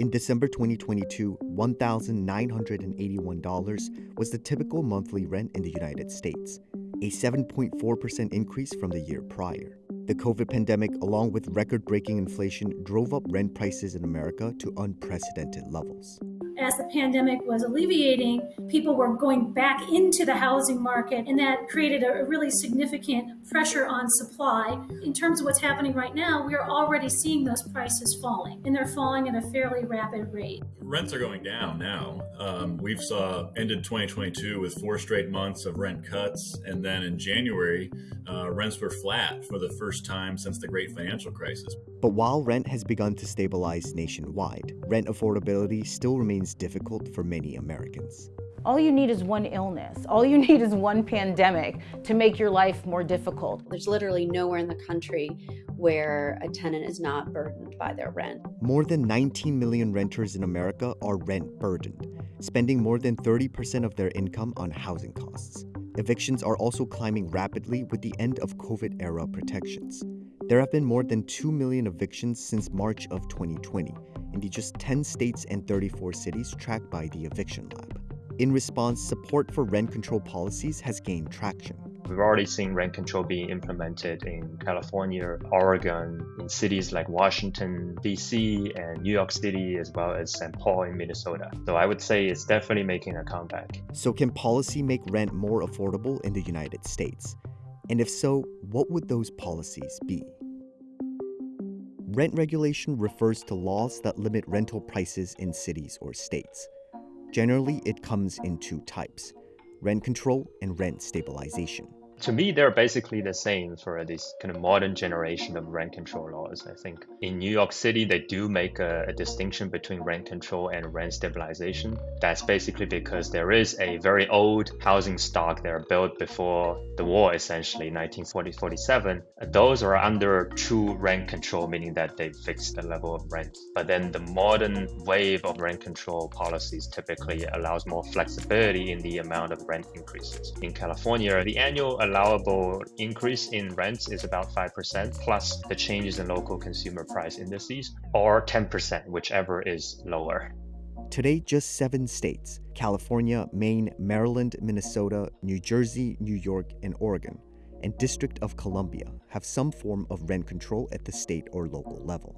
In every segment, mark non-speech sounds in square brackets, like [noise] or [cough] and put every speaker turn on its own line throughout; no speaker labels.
In December 2022, $1,981 was the typical monthly rent in the United States, a 7.4% increase from the year prior. The COVID pandemic, along with record breaking inflation, drove up rent prices in America to unprecedented levels
as the pandemic was alleviating, people were going back into the housing market, and that created a really significant pressure on supply. In terms of what's happening right now, we are already seeing those prices falling, and they're falling at a fairly rapid rate.
Rents are going down now. Um, we've saw ended 2022 with four straight months of rent cuts, and then in January, uh, rents were flat for the first time since the Great Financial Crisis.
But while rent has begun to stabilize nationwide, rent affordability still remains difficult for many Americans.
All you need is one illness. All you [laughs] need is one pandemic to make your life more difficult.
There's literally nowhere in the country where a tenant is not burdened by their rent.
More than 19 million renters in America are rent burdened, spending more than 30% of their income on housing costs. Evictions are also climbing rapidly with the end of COVID era protections. There have been more than 2 million evictions since March of 2020, in the just 10 states and 34 cities tracked by the Eviction Lab. In response, support for rent control policies has gained traction.
We've already seen rent control being implemented in California, Oregon, in cities like Washington, D.C., and New York City, as well as St. Paul in Minnesota. So I would say it's definitely making a comeback.
So, can policy make rent more affordable in the United States? And if so, what would those policies be? Rent regulation refers to laws that limit rental prices in cities or states. Generally, it comes in two types rent control and rent stabilization
to me, they're basically the same for this kind of modern generation of rent control laws. I think in New York City, they do make a, a, distinction between rent control and rent stabilization. That's basically because there is a very old housing stock that are built before the war, essentially 1940-47. Those are under true rent control, meaning that they fix the level of rent. But then the modern wave of rent control policies typically allows more flexibility in the amount of rent increases. In California, the annual allowable increase in rents is about 5% plus the changes in local consumer price indices or 10%, whichever is lower.
Today, just seven states California, Maine, Maryland, Minnesota, New Jersey, New York, and Oregon, and District of Columbia have some form of rent control at the state or local level.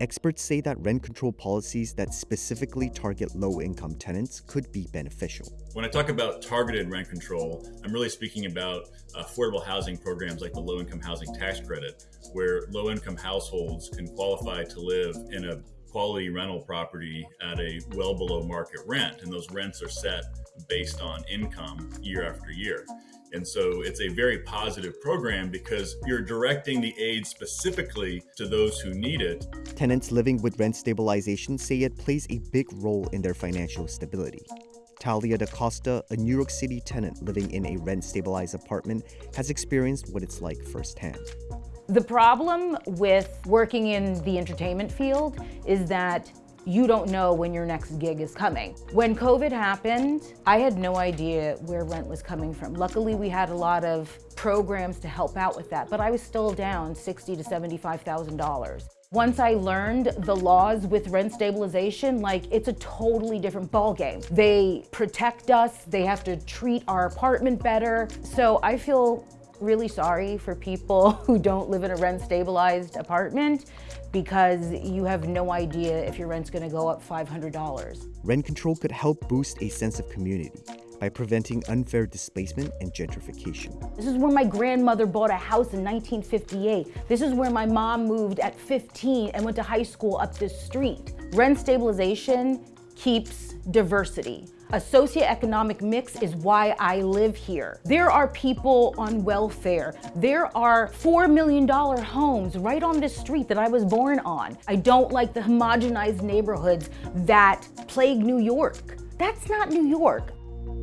Experts say that rent control policies that specifically target low income tenants could be beneficial.
When I talk about targeted rent control, I'm really speaking about affordable housing programs like the low income housing tax credit, where low income households can qualify to live in a quality rental property at a well below market rent. And those rents are set based on income year after year. And so it's a very positive program because you're directing the aid specifically to those who need it.
Tenants living with rent stabilization say it plays a big role in their financial stability. Talia Da Costa, a New York City tenant living in a rent stabilized apartment, has experienced what it's like firsthand.
The problem with working in the entertainment field is that you don't know when your next gig is coming. When COVID happened, I had no idea where rent was coming from. Luckily, we had a lot of programs to help out with that, but I was still down sixty to $75,000. Once I learned the laws with rent stabilization, like it's a totally different ballgame. They protect us, they have to treat our apartment better. So I feel really sorry for people [laughs] who don't live in a rent stabilized apartment because you have no idea if your rent's gonna go up $500.
Rent control could help boost a sense of community by preventing unfair displacement and gentrification.
This is where my grandmother bought a house in 1958. This is where my mom moved at 15 and went to high school up this street. Rent stabilization keeps diversity. A socioeconomic mix is why I live here. There are people on welfare. There are $4 million homes right on this street that I was born on. I don't like the homogenized neighborhoods that plague New York. That's not New York.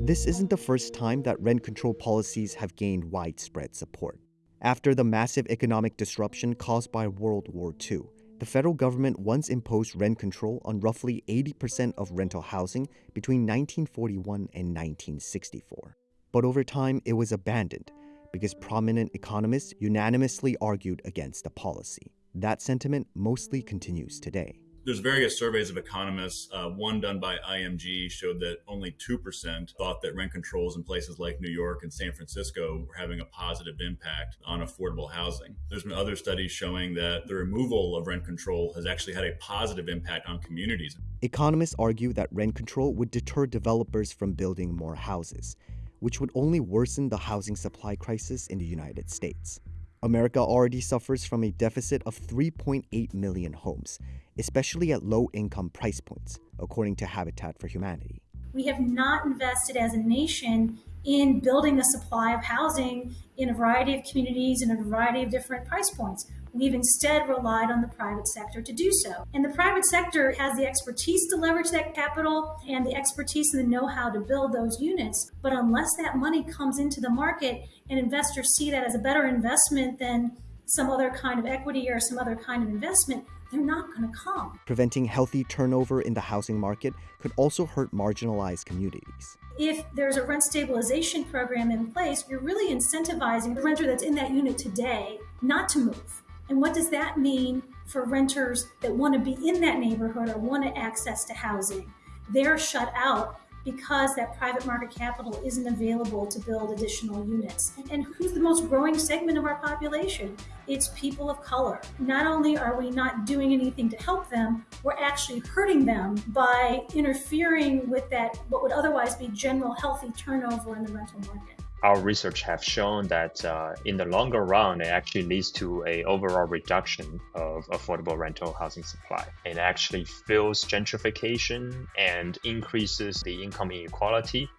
This isn't the first time that rent control policies have gained widespread support. After the massive economic disruption caused by World War II, the federal government once imposed rent control on roughly 80% of rental housing between 1941 and 1964. But over time, it was abandoned because prominent economists unanimously argued against the policy. That sentiment mostly continues today.
There's various surveys of economists. Uh, one done by IMG showed that only 2% thought that rent controls in places like New York and San Francisco were having a positive impact on affordable housing. There's been other studies showing that the removal of rent control has actually had a positive impact on communities.
Economists argue that rent control would deter developers from building more houses, which would only worsen the housing supply crisis in the United States. America already suffers from a deficit of 3.8 million homes, especially at low income price points, according to Habitat for Humanity.
We have not invested as a nation in building a supply of housing in a variety of communities and a variety of different price points. We've instead relied on the private sector to do so. And the private sector has the expertise to leverage that capital and the expertise and the know how to build those units. But unless that money comes into the market and investors see that as a better investment than some other kind of equity or some other kind of investment, they're not going to come.
Preventing healthy turnover in the housing market could also hurt marginalized communities.
If there's a rent stabilization program in place, you're really incentivizing the renter that's in that unit today not to move and what does that mean for renters that want to be in that neighborhood or want to access to housing? They're shut out because that private market capital isn't available to build additional units. And who's the most growing segment of our population? It's people of color. Not only are we not doing anything to help them, we're actually hurting them by interfering with that, what would otherwise be general healthy turnover in the rental market
our research have shown that uh, in the longer run, it actually leads to a overall reduction of affordable rental housing supply. It actually fuels gentrification and increases the income inequality.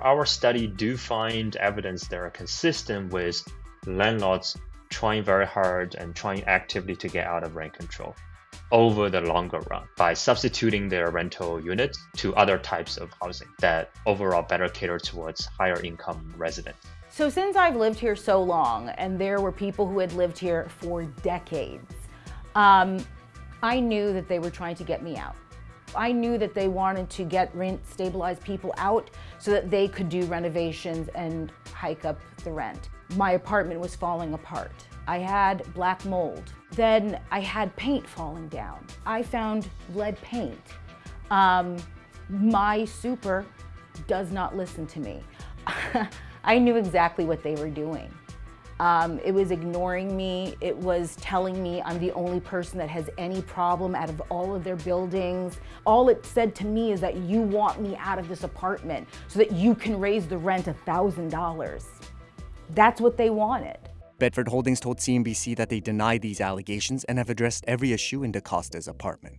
Our study do find evidence that are consistent with landlords trying very hard and trying actively to get out of rent control over the longer run by substituting their rental units to other types of housing that overall better cater towards higher income residents.
So since I've lived here so long, and there were people who had lived here for decades, um, I knew that they were trying to get me out. I knew that they wanted to get rent stabilized people out so that they could do renovations and hike up the rent. My apartment was falling apart. I had black mold. Then I had paint falling down. I found lead paint. Um, my super does not listen to me. [laughs] I knew exactly what they were doing. Um, it was ignoring me. It was telling me I'm the only person that has any problem out of all of their buildings. All it said to me is that you want me out of this apartment so that you can raise the rent $1,000. That's what they wanted.
Bedford Holdings told CNBC that they deny these allegations and have addressed every issue in DaCosta's apartment.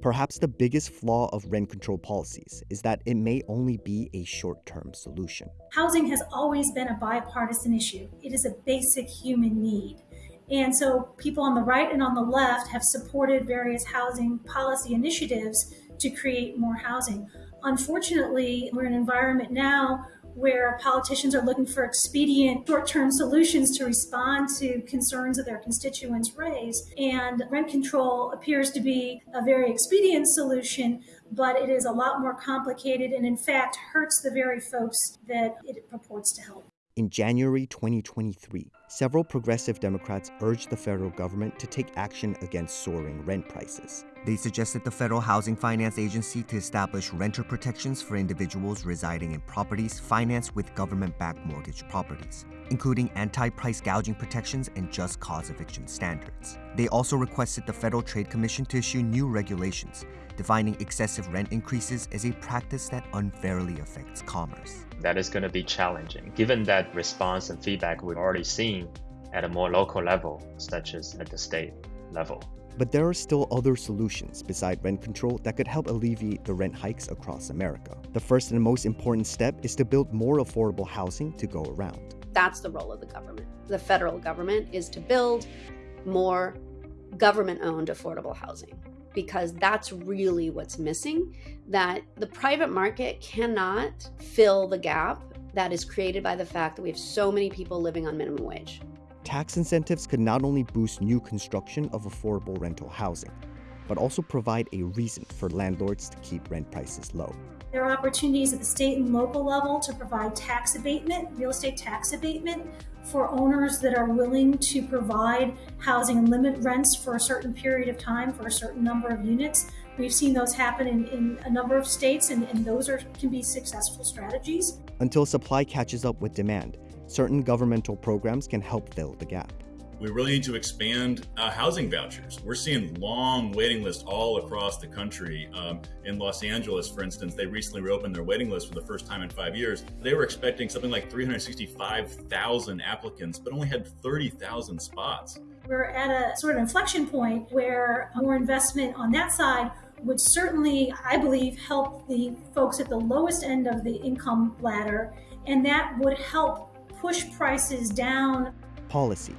Perhaps the biggest flaw of rent control policies is that it may only be a short term solution.
Housing has always been a bipartisan issue, it is a basic human need. And so people on the right and on the left have supported various housing policy initiatives to create more housing. Unfortunately, we're in an environment now where politicians are looking for expedient short term solutions to respond to concerns that their constituents raise. And rent control appears to be a very expedient solution, but it is a lot more complicated and, in fact, hurts the very folks that it purports to help.
In January 2023, several progressive Democrats urged the federal government to take action against soaring rent prices. They suggested the Federal Housing Finance Agency to establish renter protections for individuals residing in properties financed with government backed mortgage properties, including anti price gouging protections and just cause eviction standards. They also requested the Federal Trade Commission to issue new regulations defining excessive rent increases as a practice that unfairly affects commerce
that is going to be challenging, given that response and feedback we've already seen at a more local level, such as at the state level.
But there are still other solutions beside rent control that could help alleviate the rent hikes across America. The first and most important step is to build more affordable housing to go around.
That's the role of the government. The federal government is to build more government owned affordable housing because that's really what's missing. That the private market cannot fill the gap that is created by the fact that we have so many people living on minimum wage.
Tax incentives could not only boost new construction of affordable rental housing, but also provide a reason for landlords to keep rent prices low.
There are opportunities at the state and local level to provide tax abatement, real estate tax abatement for owners that are willing to provide housing and limit rents for a certain period of time for a certain number of units. We've seen those happen in, in a number of states, and, and those are, can be successful strategies.
Until supply catches up with demand, certain governmental programs can help fill the gap.
We really need to expand uh, housing vouchers. We're seeing long waiting lists all across the country. Um, in Los Angeles, for instance, they recently reopened their waiting list for the first time in five years. They were expecting something like 365,000 applicants, but only had 30,000 spots.
We're at a sort of inflection point where more investment on that side would certainly, I believe, help the folks at the lowest end of the income ladder, and that would help push prices down.
Policy,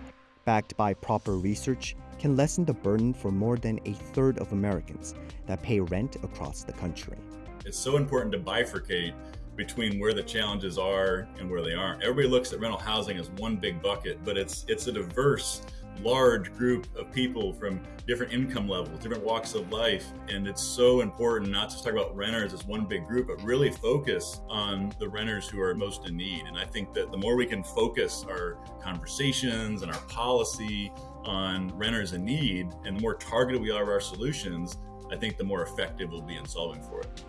backed by proper research, can lessen the burden for more than a third of Americans that pay rent across the country.
It's so important to bifurcate between where the challenges are and where they aren't. Everybody looks at rental housing as one big bucket, but it's it's a diverse large group of people from different income levels, different walks of life. And it's so important not to talk about renters as one big group, but really focus on the renters who are most in need. And I think that the more we can focus our conversations and our policy on renters in need and the more targeted we are of our solutions, I think the more effective we'll be in solving for it.